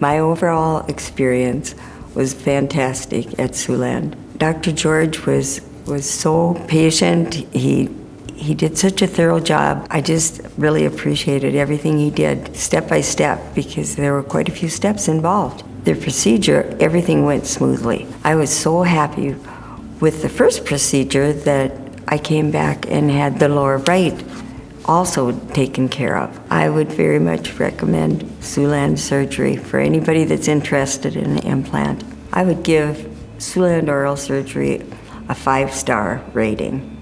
My overall experience was fantastic at Siouxland. Dr. George was, was so patient. He, he did such a thorough job. I just really appreciated everything he did step by step because there were quite a few steps involved. The procedure, everything went smoothly. I was so happy with the first procedure that I came back and had the lower right also taken care of. I would very much recommend Siouxland surgery for anybody that's interested in an implant. I would give Siouxland oral surgery a five-star rating.